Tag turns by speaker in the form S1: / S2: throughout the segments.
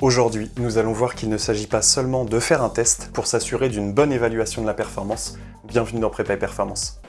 S1: Aujourd'hui, nous allons voir qu'il ne s'agit pas seulement de faire un test pour s'assurer d'une bonne évaluation de la performance. Bienvenue dans Prépa et Performance.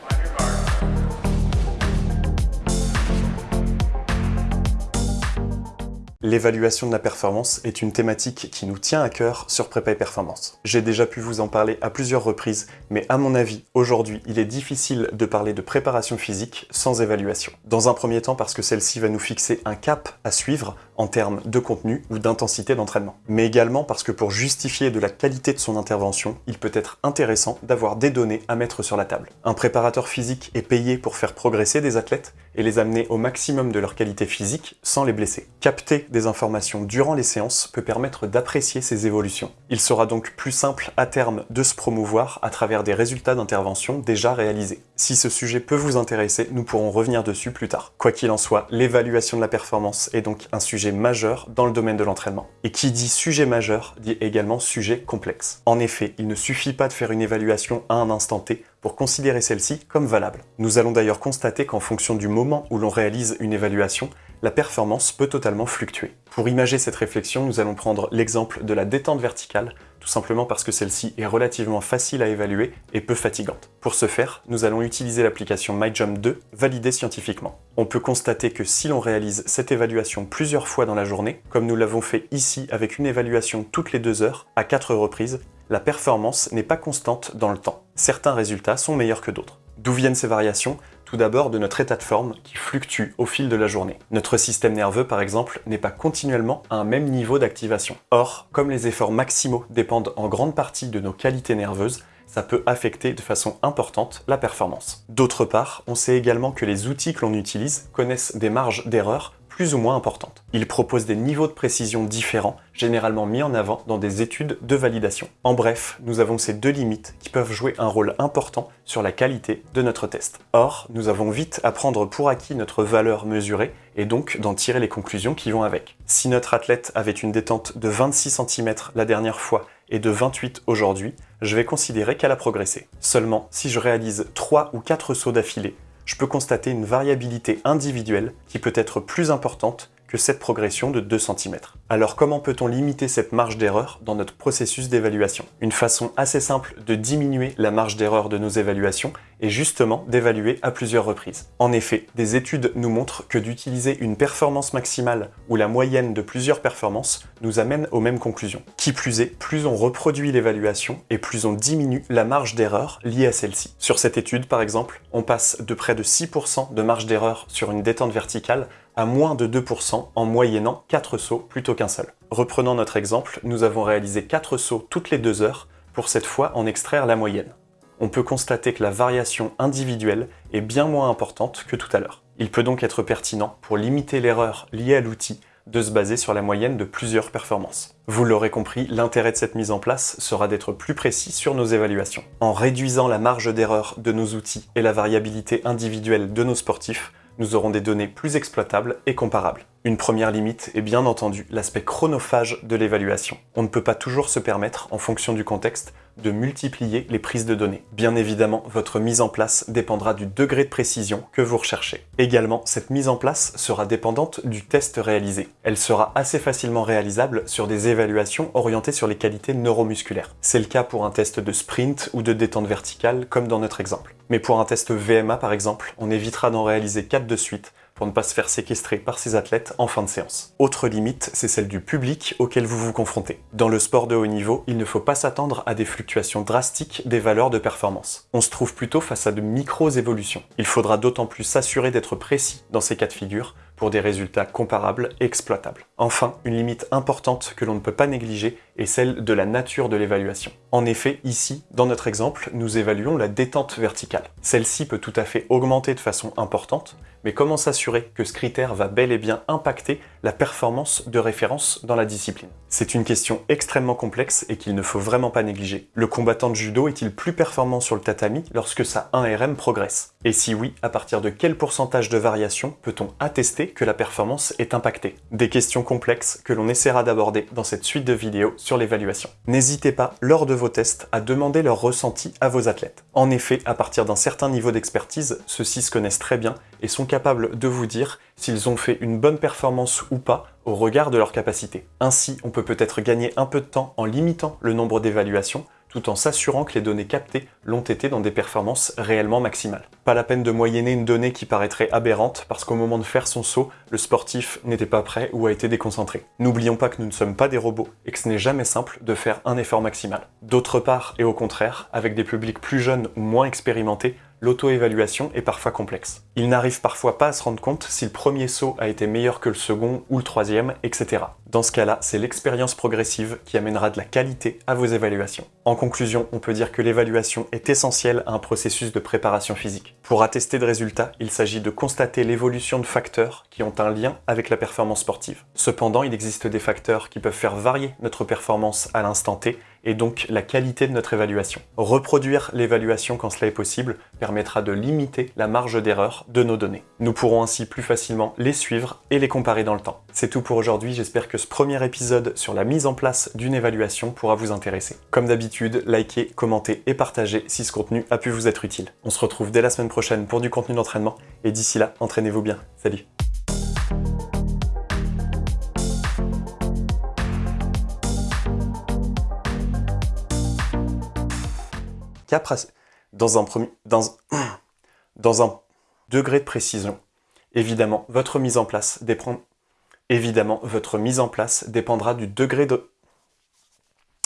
S1: L'évaluation de la performance est une thématique qui nous tient à cœur sur Prépa et Performance. J'ai déjà pu vous en parler à plusieurs reprises, mais à mon avis, aujourd'hui, il est difficile de parler de préparation physique sans évaluation. Dans un premier temps parce que celle-ci va nous fixer un cap à suivre en termes de contenu ou d'intensité d'entraînement. Mais également parce que pour justifier de la qualité de son intervention, il peut être intéressant d'avoir des données à mettre sur la table. Un préparateur physique est payé pour faire progresser des athlètes et les amener au maximum de leur qualité physique sans les blesser. Capter des informations durant les séances peut permettre d'apprécier ces évolutions. Il sera donc plus simple à terme de se promouvoir à travers des résultats d'intervention déjà réalisés. Si ce sujet peut vous intéresser, nous pourrons revenir dessus plus tard. Quoi qu'il en soit, l'évaluation de la performance est donc un sujet majeur dans le domaine de l'entraînement. Et qui dit sujet majeur dit également sujet complexe. En effet, il ne suffit pas de faire une évaluation à un instant T pour considérer celle-ci comme valable. Nous allons d'ailleurs constater qu'en fonction du moment où l'on réalise une évaluation, la performance peut totalement fluctuer. Pour imager cette réflexion, nous allons prendre l'exemple de la détente verticale, tout simplement parce que celle-ci est relativement facile à évaluer et peu fatigante. Pour ce faire, nous allons utiliser l'application MyJump 2, validée scientifiquement. On peut constater que si l'on réalise cette évaluation plusieurs fois dans la journée, comme nous l'avons fait ici avec une évaluation toutes les deux heures, à quatre reprises, la performance n'est pas constante dans le temps. Certains résultats sont meilleurs que d'autres. D'où viennent ces variations? Tout d'abord de notre état de forme qui fluctue au fil de la journée. Notre système nerveux par exemple n'est pas continuellement à un même niveau d'activation. Or, comme les efforts maximaux dépendent en grande partie de nos qualités nerveuses, ça peut affecter de façon importante la performance. D'autre part, on sait également que les outils que l'on utilise connaissent des marges d'erreur plus ou moins importantes. Ils proposent des niveaux de précision différents, généralement mis en avant dans des études de validation. En bref, nous avons ces deux limites qui peuvent jouer un rôle important sur la qualité de notre test. Or, nous avons vite à prendre pour acquis notre valeur mesurée et donc d'en tirer les conclusions qui vont avec. Si notre athlète avait une détente de 26 cm la dernière fois et de 28 aujourd'hui, je vais considérer qu'elle a progressé. Seulement, si je réalise 3 ou 4 sauts d'affilée, je peux constater une variabilité individuelle qui peut être plus importante que cette progression de 2 cm. Alors comment peut-on limiter cette marge d'erreur dans notre processus d'évaluation? Une façon assez simple de diminuer la marge d'erreur de nos évaluations est justement d'évaluer à plusieurs reprises. En effet, des études nous montrent que d'utiliser une performance maximale ou la moyenne de plusieurs performances nous amène aux mêmes conclusions. Qui plus est, plus on reproduit l'évaluation et plus on diminue la marge d'erreur liée à celle-ci. Sur cette étude par exemple, on passe de près de 6% de marge d'erreur sur une détente verticale à moins de 2% en moyennant 4 sauts plutôt qu'un seul. Reprenant notre exemple, nous avons réalisé 4 sauts toutes les 2 heures pour cette fois en extraire la moyenne. On peut constater que la variation individuelle est bien moins importante que tout à l'heure. Il peut donc être pertinent, pour limiter l'erreur liée à l'outil, de se baser sur la moyenne de plusieurs performances. Vous l'aurez compris, l'intérêt de cette mise en place sera d'être plus précis sur nos évaluations. En réduisant la marge d'erreur de nos outils et la variabilité individuelle de nos sportifs, nous aurons des données plus exploitables et comparables. Une première limite est bien entendu l'aspect chronophage de l'évaluation. On ne peut pas toujours se permettre, en fonction du contexte, de multiplier les prises de données. Bien évidemment, votre mise en place dépendra du degré de précision que vous recherchez. Également, cette mise en place sera dépendante du test réalisé. Elle sera assez facilement réalisable sur des évaluations orientées sur les qualités neuromusculaires. C'est le cas pour un test de sprint ou de détente verticale, comme dans notre exemple. Mais pour un test VMA par exemple, on évitera d'en réaliser 4 de suite pour ne pas se faire séquestrer par ces athlètes en fin de séance. Autre limite, c'est celle du public auquel vous vous confrontez. Dans le sport de haut niveau, il ne faut pas s'attendre à des fluctuations drastiques des valeurs de performance. On se trouve plutôt face à de micro-évolutions. Il faudra d'autant plus s'assurer d'être précis dans ces cas de figure pour des résultats comparables et exploitables. Enfin, une limite importante que l'on ne peut pas négliger est celle de la nature de l'évaluation. En effet, ici, dans notre exemple, nous évaluons la détente verticale. Celle-ci peut tout à fait augmenter de façon importante, mais comment s'assurer que ce critère va bel et bien impacter la performance de référence dans la discipline? C'est une question extrêmement complexe et qu'il ne faut vraiment pas négliger. Le combattant de judo est-il plus performant sur le tatami lorsque sa 1RM progresse? Et si oui, à partir de quel pourcentage de variation peut-on attester que la performance est impactée? Des questions complexes que l'on essaiera d'aborder dans cette suite de vidéos sur l'évaluation. N'hésitez pas, lors de vos tests, à demander leur ressenti à vos athlètes. En effet, à partir d'un certain niveau d'expertise, ceux-ci se connaissent très bien et sont capables de vous dire s'ils ont fait une bonne performance ou pas au regard de leur capacité. Ainsi, on peut peut-être gagner un peu de temps en limitant le nombre d'évaluations tout en s'assurant que les données captées l'ont été dans des performances réellement maximales. Pas la peine de moyenner une donnée qui paraîtrait aberrante parce qu'au moment de faire son saut, le sportif n'était pas prêt ou a été déconcentré. N'oublions pas que nous ne sommes pas des robots et que ce n'est jamais simple de faire un effort maximal. D'autre part, et au contraire, avec des publics plus jeunes ou moins expérimentés, l'auto-évaluation est parfois complexe. Il n'arrive parfois pas à se rendre compte si le premier saut a été meilleur que le second ou le troisième, etc. Dans ce cas-là, c'est l'expérience progressive qui amènera de la qualité à vos évaluations. En conclusion, on peut dire que l'évaluation est essentielle à un processus de préparation physique. Pour attester de résultats, il s'agit de constater l'évolution de facteurs qui ont un lien avec la performance sportive. Cependant, il existe des facteurs qui peuvent faire varier notre performance à l'instant T et donc la qualité de notre évaluation. Reproduire l'évaluation quand cela est possible permettra de limiter la marge d'erreur de nos données. Nous pourrons ainsi plus facilement les suivre et les comparer dans le temps. C'est tout pour aujourd'hui, j'espère que ce premier épisode sur la mise en place d'une évaluation pourra vous intéresser. Comme d'habitude, likez, commentez et partagez si ce contenu a pu vous être utile. On se retrouve dès la semaine prochaine pour du contenu d'entraînement, et d'ici là, entraînez-vous bien. Salut dans un, premier, dans, dans un degré de précision. Évidemment, votre mise en place dépend, évidemment, votre mise en place dépendra du degré de